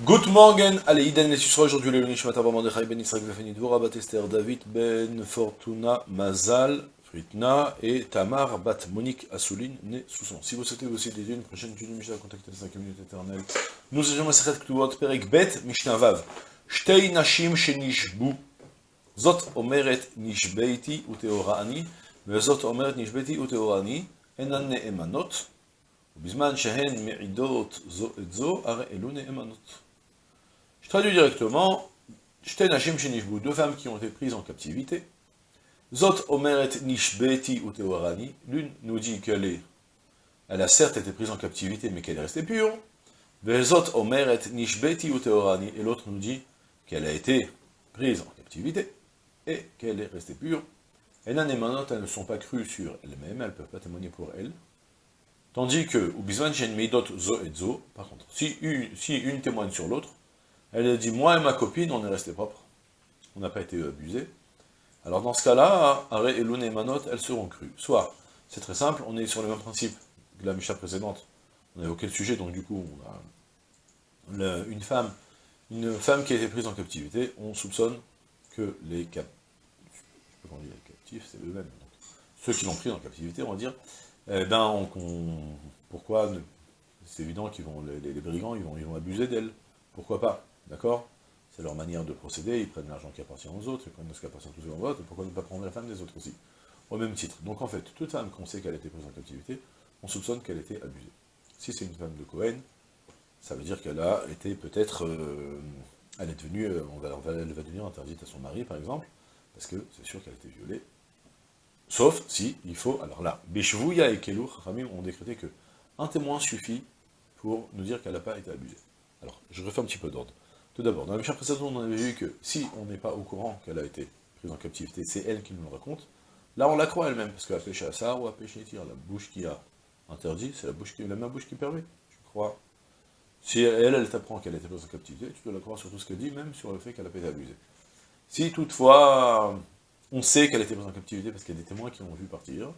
Good morning, allez, Iden les Yisrael, aujourd'hui le Nishmat ben Israël Esther David ben Fortuna Mazal Fritna et Tamar bat Monique Assouline né Sousson. Si vous souhaitez aussi des une prochaine de Mishnah, contactez la communauté éternelle. Nous sommes à Sechet Perek Bet Mishnah Vav. Shtei Nashim Shenishbu Zot Omeret Nishbeiti Uteorani Omeret Nishbeiti Uteorani Enan Neemanot je traduis directement, deux femmes qui ont été prises en captivité. Zot Omeret Nishbeti Uteorani, l'une nous dit qu'elle est, elle a certes été prise en captivité, mais qu'elle est restée pure. Vezot Omeret Nishbeti Uteorani, et l'autre nous dit qu'elle a été prise en captivité, et qu'elle est restée pure. Et Nanemanot, elles ne sont pas crues sur elles-mêmes, elles ne peuvent pas témoigner pour elles. Tandis que, Zo et Zo, par contre, si une, témoigne sur l'autre, elle dit, moi et ma copine, on est resté propres, on n'a pas été abusés. Alors dans ce cas-là, Are et Lune et Manot, elles seront crues. Soit, c'est très simple, on est sur le même principe que la Misha précédente, on a évoqué le sujet, donc du coup, a une femme, une femme qui a été prise en captivité, on soupçonne que les cap... c'est eux-mêmes. Ceux qui l'ont pris en captivité, on va dire, eh ben, on, pourquoi C'est évident qu'ils vont, les, les, brigands, ils vont, ils vont abuser d'elle. Pourquoi pas D'accord? C'est leur manière de procéder, ils prennent l'argent qui appartient aux autres, ils prennent ce qui appartient aux autres, pourquoi ne pas prendre la femme des autres aussi? Au même titre. Donc en fait, toute femme qu'on sait qu'elle a été prise en captivité, on soupçonne qu'elle a été abusée. Si c'est une femme de Cohen, ça veut dire qu'elle a été peut-être, euh, elle est devenue, euh, on va, elle va devenir interdite à son mari par exemple, parce que c'est sûr qu'elle a été violée. Sauf si, il faut, alors là, Beshvouya et Kelou, Ramim ont décrété que un témoin suffit pour nous dire qu'elle n'a pas été abusée. Alors, je refais un petit peu d'ordre. Tout d'abord, dans la mission précédente, on avait vu que si on n'est pas au courant qu'elle a été prise en captivité, c'est elle qui nous le raconte. Là, on la croit elle-même, parce a péché à ça ou a péché. La bouche qui a interdit, c'est la, bouche qui, la même bouche qui permet, je crois. Si elle, elle t'apprend qu'elle a été prise en captivité, tu dois la croire sur tout ce qu'elle dit, même sur le fait qu'elle n'a pas été abusée. Si toutefois, on sait qu'elle a été prise en captivité parce qu'il y a des témoins qui ont vu partir,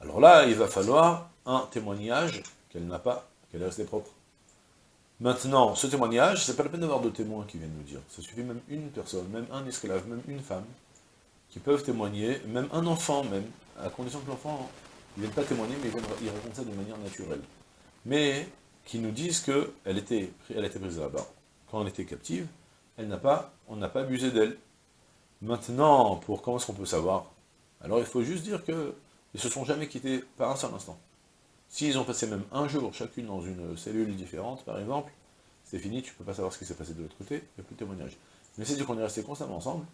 alors là, il va falloir un témoignage qu'elle n'a pas, qu'elle est restée propre. Maintenant, ce témoignage, c'est pas la peine d'avoir de témoins qui viennent nous dire. Ça suffit même une personne, même un esclave, même une femme, qui peuvent témoigner, même un enfant même, à condition que l'enfant ne vienne pas témoigner, mais il, raconte ça de manière naturelle. Mais qui nous disent qu'elle était, elle était prise là-bas. Quand elle était captive, elle pas, on n'a pas abusé d'elle. Maintenant, pour comment est-ce qu'on peut savoir? Alors il faut juste dire qu'ils ne se sont jamais quittés par un seul instant. S'ils ont passé même un jour, chacune dans une cellule différente, par exemple, c'est fini, tu ne peux pas savoir ce qui s'est passé de l'autre côté, il n'y a plus de témoignage. Mais c'est dire qu'on est resté constamment ensemble,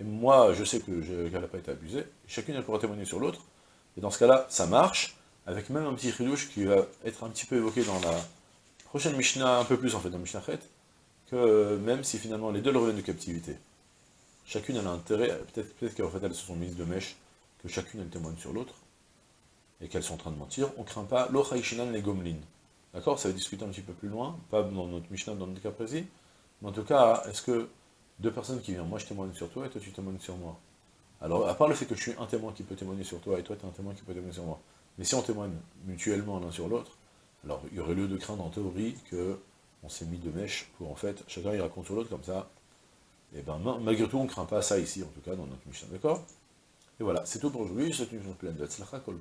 et moi, je sais qu'elle n'a pas été abusée, chacune, elle pourra témoigner sur l'autre, et dans ce cas-là, ça marche, avec même un petit ridouche qui va être un petit peu évoqué dans la prochaine Mishnah, un peu plus en fait, dans Mishnah Chet, que même si finalement les deux reviennent de captivité, chacune a intérêt, peut-être peut, qu'en fait elles se sont mises de mèche, que chacune elle témoigne sur l'autre, et qu'elles sont en train de mentir, on ne craint pas l'ochaïshinan les gomlin. D'accord? Ça va discuter un petit peu plus loin, pas dans notre Mishnah, dans notre cas précis, mais en tout cas, est-ce que deux personnes qui viennent, moi je témoigne sur toi et toi tu témoignes sur moi? Alors, à part le fait que je suis un témoin qui peut témoigner sur toi et toi tu es un témoin qui peut témoigner sur moi, mais si on témoigne mutuellement l'un sur l'autre, alors il y aurait lieu de craindre en théorie que on s'est mis de mèche pour en fait, chacun il raconte sur l'autre comme ça, et ben malgré tout on ne craint pas ça ici en tout cas dans notre Mishnah, d'accord? Et voilà, c'est tout pour aujourd'hui, c'est une journée pleine de Tzlacha Kol